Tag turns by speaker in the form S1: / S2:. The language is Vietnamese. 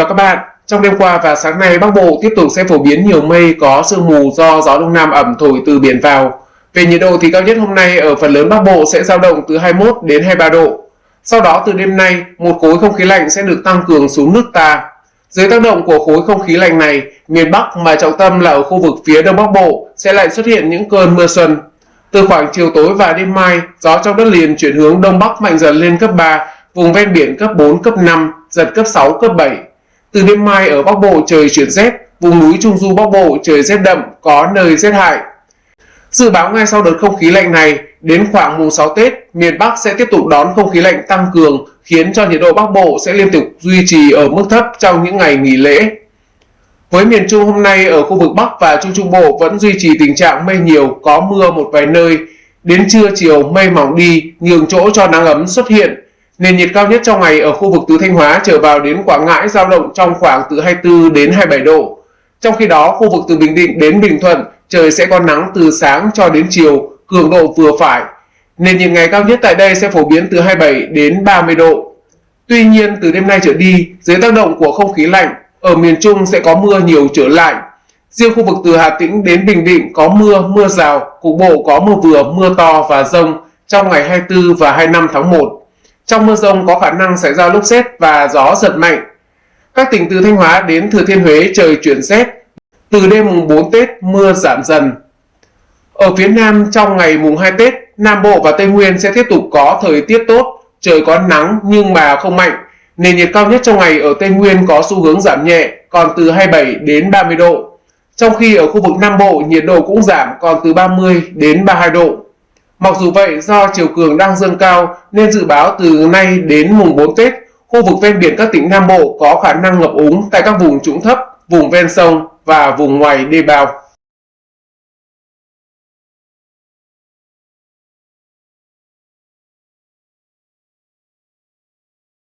S1: và các bạn, trong đêm qua và sáng nay Bắc Bộ tiếp tục sẽ phổ biến nhiều mây có sương mù do gió đông nam ẩm thổi từ biển vào. Về nhiệt độ thì cao nhất hôm nay ở phần lớn Bắc Bộ sẽ dao động từ 21 đến 23 độ. Sau đó từ đêm nay, một khối không khí lạnh sẽ được tăng cường xuống nước ta. Dưới tác động của khối không khí lạnh này, miền Bắc mà trọng tâm là ở khu vực phía Đông Bắc Bộ sẽ lại xuất hiện những cơn mưa xuân. Từ khoảng chiều tối và đêm mai, gió trong đất liền chuyển hướng Đông Bắc mạnh dần lên cấp 3, vùng ven biển cấp 4, cấp 5, giật cấp 6, cấp 7. Từ đêm mai ở Bắc Bộ trời chuyển rét, vùng núi Trung Du Bắc Bộ trời rét đậm, có nơi rét hại. Dự báo ngay sau đợt không khí lạnh này, đến khoảng mùng 6 Tết, miền Bắc sẽ tiếp tục đón không khí lạnh tăng cường, khiến cho nhiệt độ Bắc Bộ sẽ liên tục duy trì ở mức thấp trong những ngày nghỉ lễ. Với miền Trung hôm nay ở khu vực Bắc và Trung Trung Bộ vẫn duy trì tình trạng mây nhiều, có mưa một vài nơi. Đến trưa chiều mây mỏng đi, nhường chỗ cho nắng ấm xuất hiện. Nền nhiệt cao nhất trong ngày ở khu vực từ Thanh Hóa trở vào đến Quảng Ngãi giao động trong khoảng từ 24 đến 27 độ. Trong khi đó, khu vực từ Bình Định đến Bình Thuận trời sẽ có nắng từ sáng cho đến chiều, cường độ vừa phải. Nền nhiệt ngày cao nhất tại đây sẽ phổ biến từ 27 đến 30 độ. Tuy nhiên, từ đêm nay trở đi, dưới tác động của không khí lạnh, ở miền Trung sẽ có mưa nhiều trở lại. Riêng khu vực từ Hà Tĩnh đến Bình Định có mưa, mưa rào, cục bộ có mưa vừa, mưa to và rông trong ngày 24 và 25 tháng 1. Trong mưa rông có khả năng xảy ra lốc xét và gió giật mạnh. Các tỉnh từ Thanh Hóa đến Thừa Thiên Huế trời chuyển rét. Từ đêm mùng 4 Tết mưa giảm dần. Ở phía Nam trong ngày mùng 2 Tết, Nam Bộ và Tây Nguyên sẽ tiếp tục có thời tiết tốt, trời có nắng nhưng mà không mạnh. Nền nhiệt cao nhất trong ngày ở Tây Nguyên có xu hướng giảm nhẹ, còn từ 27 đến 30 độ. Trong khi ở khu vực Nam Bộ nhiệt độ cũng giảm còn từ 30 đến 32 độ. Mặc dù vậy, do chiều cường đang dâng cao nên dự báo từ nay đến mùng 4 Tết, khu vực ven biển các tỉnh Nam Bộ có khả năng ngập úng tại các vùng trũng thấp, vùng ven sông và vùng ngoài đê bao.